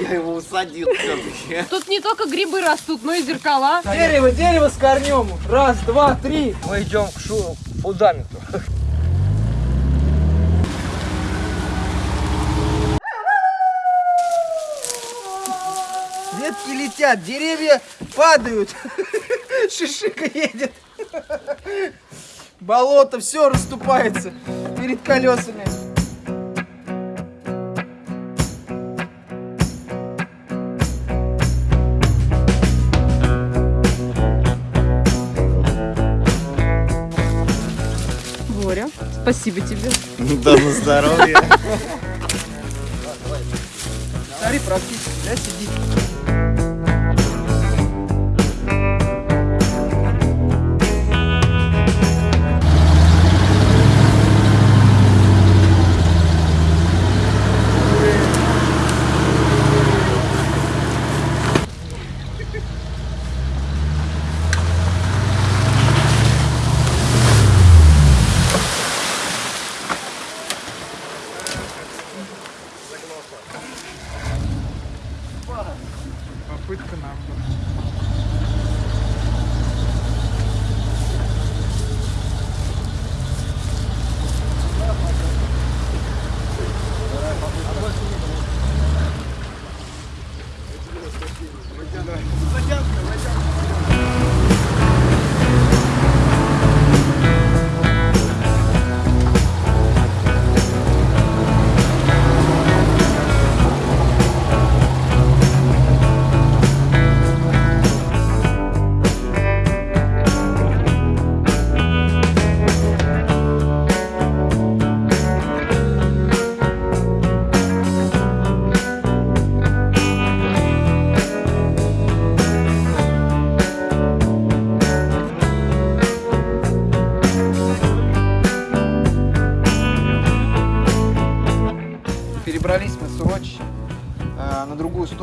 Я его усадил все-таки. Тут не только грибы растут, но и зеркала. Дерево, дерево с корнем. Раз, два, три. Мы идем к шу фундаменту. Ветки летят, деревья падают. Шишика едет. Болото, все расступается перед колесами. Спасибо тебе. Да на здоровье. Смотри, практически, да, сидит.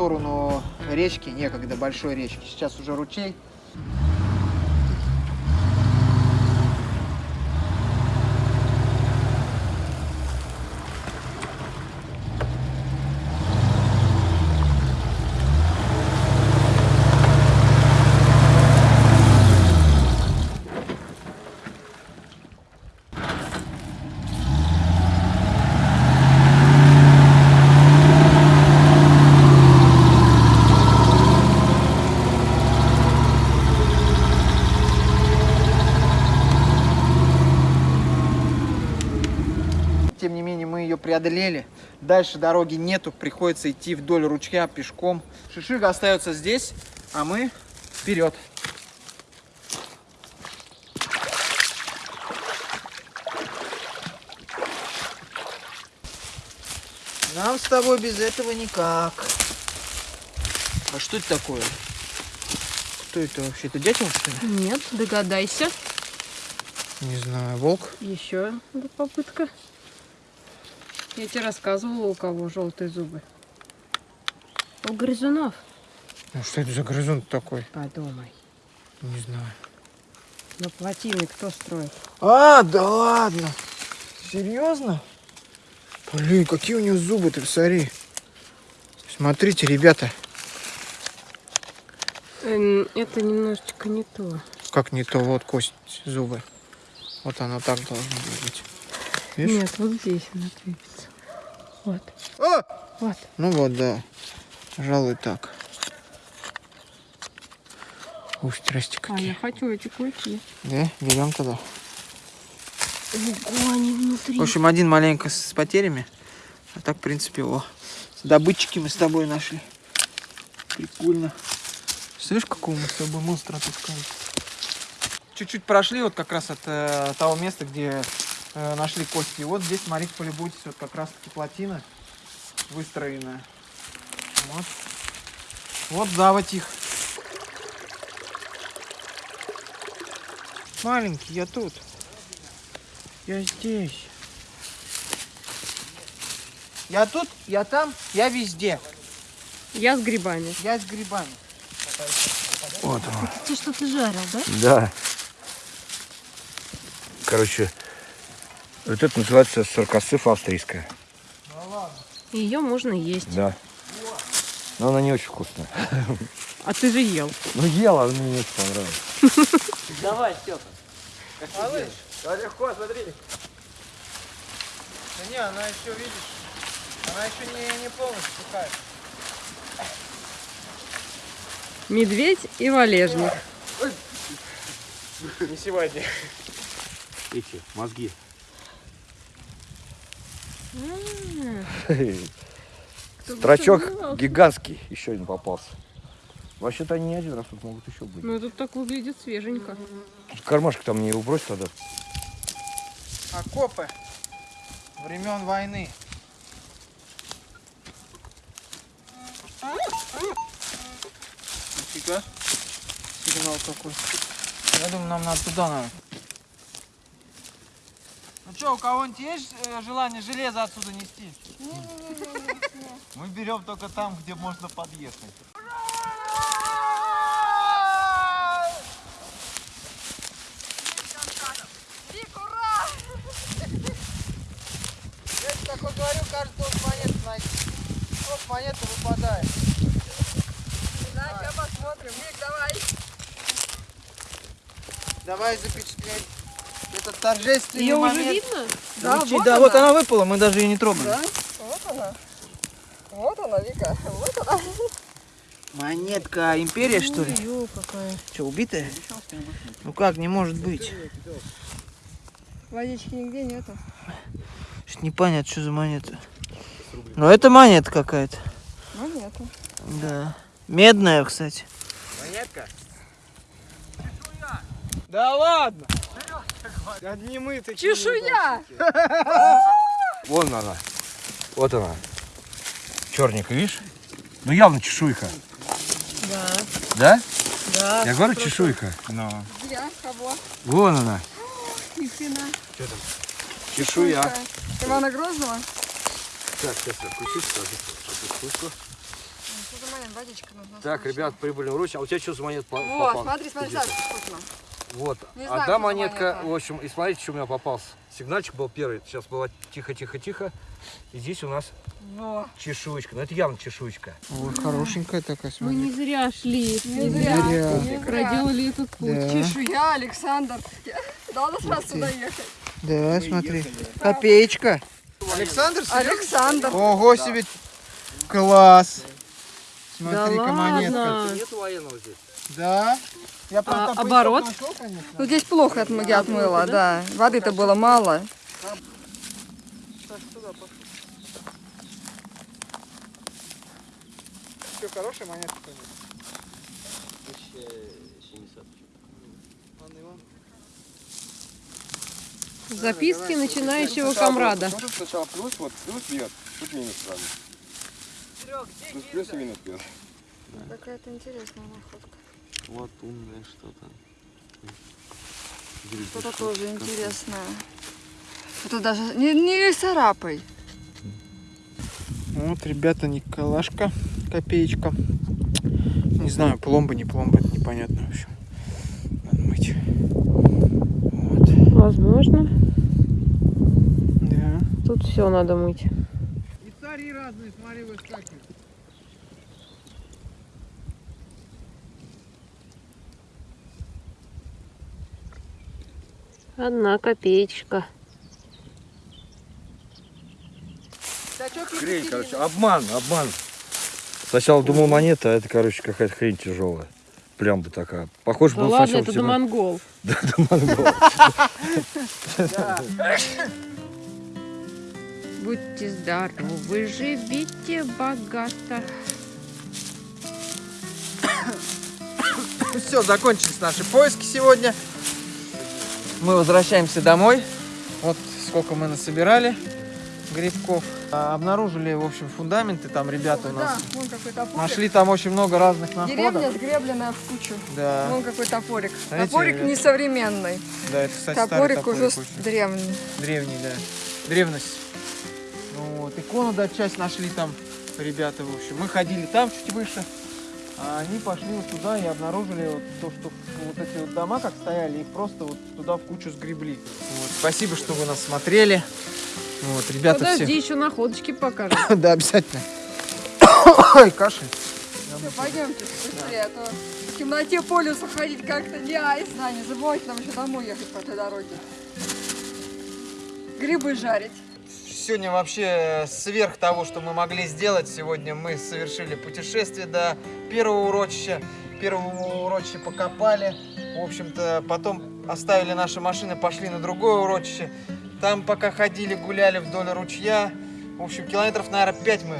Сторону речки, некогда большой речки. Сейчас уже ручей. Тем не менее, мы ее преодолели. Дальше дороги нету, приходится идти вдоль ручья пешком. Шишига остается здесь, а мы вперед. Нам с тобой без этого никак. А что это такое? Кто это вообще? Это дятел, что ли? Нет, догадайся. Не знаю, волк. Еще попытка. Я тебе рассказывала, у кого желтые зубы. У грызунов. Ну что это за грызун такой? Подумай. Не знаю. Но плотины кто строит? А, да ладно. Серьезно? Блин, какие у него зубы, ты посмотри. Смотрите, ребята, Эм, Это немножечко не то. как не то, вот кость, зубы. Вот оно так должно быть. Видишь? Нет, вот здесь она двигается. Вот, А! вот. Ну вот, да. Пожалуй, так. Ух, здрасте А я какие. хочу эти кульки. Да, берем тогда. Ого, они внутри. В общем, один маленько с потерями. А так, в принципе, о. Добытчики мы с тобой нашли. Прикольно. Слышь, какого мы с тобой монстра отыскали? Чуть-чуть прошли вот как раз от э, того места, где э, нашли кости. И вот здесь, смотрите, полюбуйтесь, вот как раз таки плотина выстроенная. Вот. Вот заводь их. Маленький, я тут. Я здесь. Я тут, я там, я везде. Я с грибами. Я с грибами. Вот он. Ты что-то жарил, да? Да. Короче, вот это называется саркосыф австрийская. Ее можно есть. Да. Но она не очень вкусная. А ты же ел. Ну ела, но мне не очень понравилось. Давай, Степа. Малыш, да легко, смотри. Да не, она еще, видишь, она еще не, не полностью сухая. Медведь и валежник. Не сегодня. Эти, мозги. Строчок гигантский еще один попался. Вообще-то они не один раз тут могут еще быть. Ну, тут так выглядит свеженько. Кармашек там не убрось тогда. Окопы времен войны. Нифига. Сигнал какой. Я думаю, нам надо туда надо. Ну что, у кого-нибудь есть э, желание железо отсюда нести? Мы берем только там, где можно подъехать. Такой говорю, каждый должен монету найти. Вот монета выпадает. Да, сейчас посмотрим. Вик, давай. Давай запечатлеть этот торжественный Ее уже момент. видно? Звучит, да, вот она выпала, мы даже ее не трогали. Вот она. Вот она, Вика. Вот она. Монетка империя, что ли? Ё, какая. Что, убитая? Ну как, не может быть. Водички нигде нету. Что непонятно, что за монета. Но это монета какая-то. Монета. Да. Медная, кстати. Монетка? Да ладно! Одни мы такие. Чешуя! Вон она. Вот она. Черненькая, видишь? Ну явно чешуйка. Да, Да? да. Я говорю чешуйка. Ну. Я, кого? Вон она. Ни хрена. Чешуя. Ивана Грозного? Так, сейчас я включу сразу. Что? Водичка нужна. Так, ребят, прибыли в Русь. А у тебя что за монет по- Вот, смотри, смотри? Саша, вкусно. Вот. Не знаю, что Одна монетка, монета. в общем, и смотрите, что у меня попался. Сигнальчик был первый. Сейчас было тихо-тихо-тихо. И здесь у нас Во. чешуечка. Ну это явно чешуечка. Ой, хорошенькая такая, Мы смотри. не зря шли. Не зря. зря. Проделали этот путь. Да. Чешуя, Александр. Надо сразу сюда ехать. Да, смотри. Копеечка. Александр? Александр. Ого себе. Класс. Да Смотри-ка монетка. ладно. Нет военного здесь. Да. Я А, оборот? нашел, конечно. Ну здесь плохо я отмыла, да. Воды-то было мало. Что, хорошая монетка? конечно? Ладно, Иван. Записки начинающего комрада. Ну, тут сначала плюс, вот плюс бьет, тут минус сразу. Тут плюс и минус бьет. Какая-то интересная находка. Вот умное что-то. Что-то тоже интересное. Это даже не, не царапай. Вот, ребята, Николашка, копеечка. Не знаю, пломба, не пломба, это непонятно, в общем. Надо мыть. Вот, Возможно. да. Тут все надо мыть. И цари разные, смотри, выскакивают. Одна копеечка. Хрень, короче, обман, обман. Сначала думал монета, а это, короче, какая-то хрень тяжелая. Плямба такая. Похоже Ну был ладно, сначала это всего- Домонгол. Да, да, монгол. Будьте здоровы, живите богато. Все, закончились наши поиски сегодня. Мы возвращаемся домой. Вот сколько мы насобирали грибков. А, Обнаружили, в общем, фундаменты. Там ребята у Да, нас топорик. нашли там очень много разных находок. Деревня сгребленная в кучу. Да, Вон какой топорик. Смотрите, топорик ребят. несовременный. да, это, кстати, Топорик топорик уже очень. древний. Древний, да. Древность. Ну вот. Икону, да, часть нашли там ребята, в общем. Мы ходили там чуть выше. А они пошли вот туда и обнаружили вот то, что вот эти вот дома как стояли, их просто вот туда в кучу сгребли. Вот. Спасибо, что вы нас смотрели. Вот, ребята Подожди, все. еще находочки покажем. Да, обязательно. Ой, кашель. Все, пойдемте быстрее, а то в темноте по лесу ходить как-то не айс. Да, не забывайте нам еще домой ехать по этой дороге. Грибы жарить. Сегодня вообще сверх того, что мы могли сделать, сегодня мы совершили путешествие до первого урочища. Первого урочища покопали. В общем-то, потом оставили наши машины, пошли на другое урочище. Там пока ходили, гуляли вдоль ручья. В общем, километров, наверное, 5 мы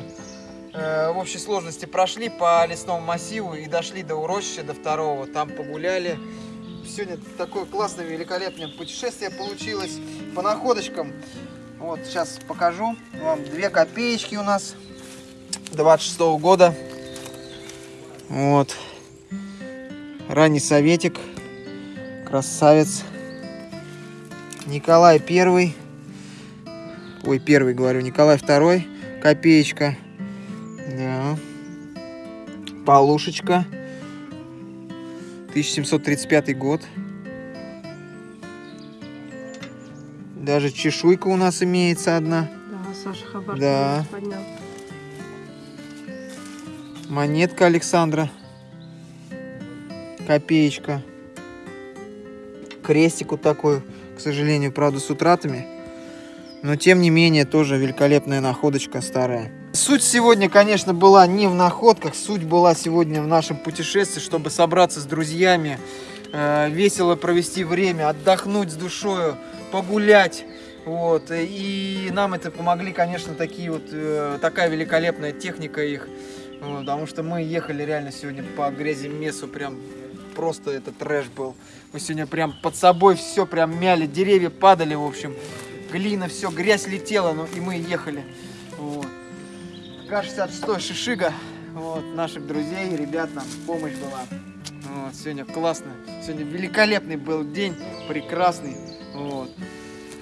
э, в общей сложности прошли по лесному массиву и дошли до урочища, до второго. Там погуляли. Сегодня такое классное, великолепное путешествие получилось. По находочкам вот, сейчас покажу вам. Две копеечки у нас 26 -го года. Вот. Ранний советик. Красавец. Николай Первый. Ой, первый говорю. Николай Второй. Копеечка. Да. Полушечка. 1735 год. Даже чешуйка у нас имеется одна. Да, Саша Хабар Да. поднял. Монетка Александра. Копеечка. Крестик вот такой, к сожалению, правда, с утратами. Но, тем не менее, тоже великолепная находочка старая. Суть сегодня, конечно, была не в находках. Суть была сегодня в нашем путешествии, чтобы собраться с друзьями, э, весело провести время, отдохнуть с душою, погулять. Вот. И нам это помогли, конечно, такие вот, э, такая великолепная техника их. Потому что мы ехали реально сегодня по грязи месу, прям просто это трэш был. Мы сегодня прям под собой все прям мяли, деревья падали, в общем, глина, все, грязь летела, ну и мы ехали. Вот. К-66 Шишига, вот, наших друзей, ребят нам помощь была. Вот, сегодня классно, сегодня великолепный был день, прекрасный. Вот.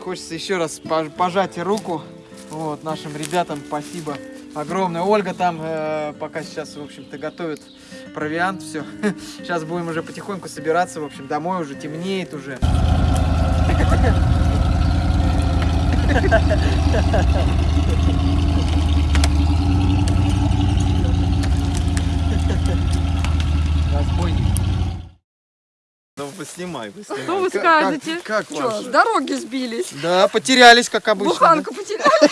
Хочется еще раз пож- пожать руку вот, нашим ребятам, спасибо огромное. Ольга там э, пока сейчас, в общем-то, готовит провиант, все. Сейчас будем уже потихоньку собираться, в общем, домой уже темнеет уже. Разбойник. Ну, поснимай, поснимай. Что вы скажете? Как, как Что, с дороги сбились? Да, потерялись, как обычно. Буханку потеряли.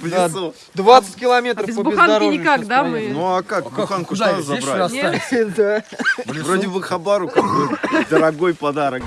В Да. лесу. 20 километров А без по буханки бездорожью никак, сейчас да, проехали. мы? Ну а как, буханку куда что забрать? Да. Вроде бы Хабару как бы дорогой подарок.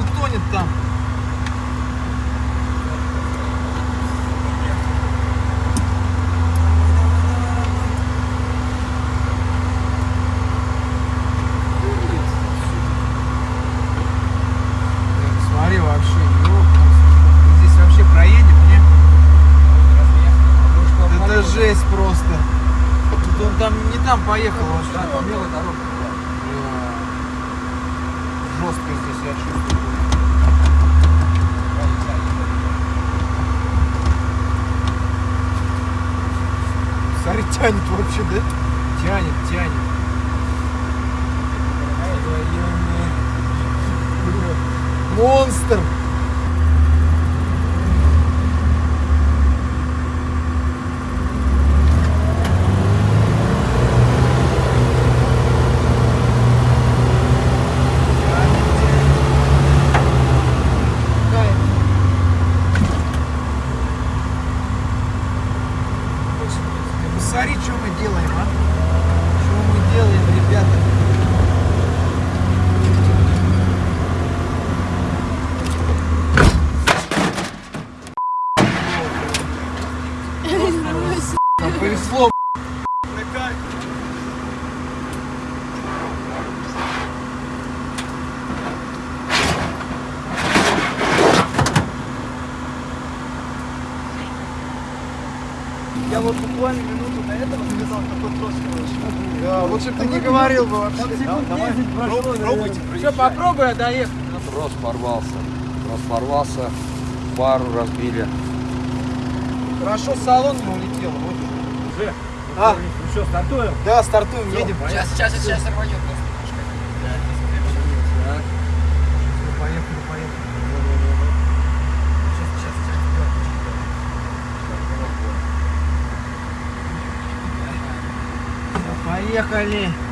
Утонет там. Смотри вообще, ёпта. Здесь вообще проедем, не? Это жесть просто. Тут он там не там поехал, он что там белая дорога. Жестко здесь я чувствую. Смотри, тянет вообще, да? Тянет, тянет. Монстр! ремесло. Я вот буквально минуту до этого завязал такой трос, короче. Да, лучше бы ты не говорил бы вообще. Да, давай, пробуйте, пробуйте. Что, попробуй, а доехать. Трос порвался. Трос порвался, пару разбили. Хорошо, салон не улетел. Вот а, ну что, стартуем? Да, стартуем, едем. Сейчас, сейчас, сейчас рванет. Поехали, поехали. Поехали.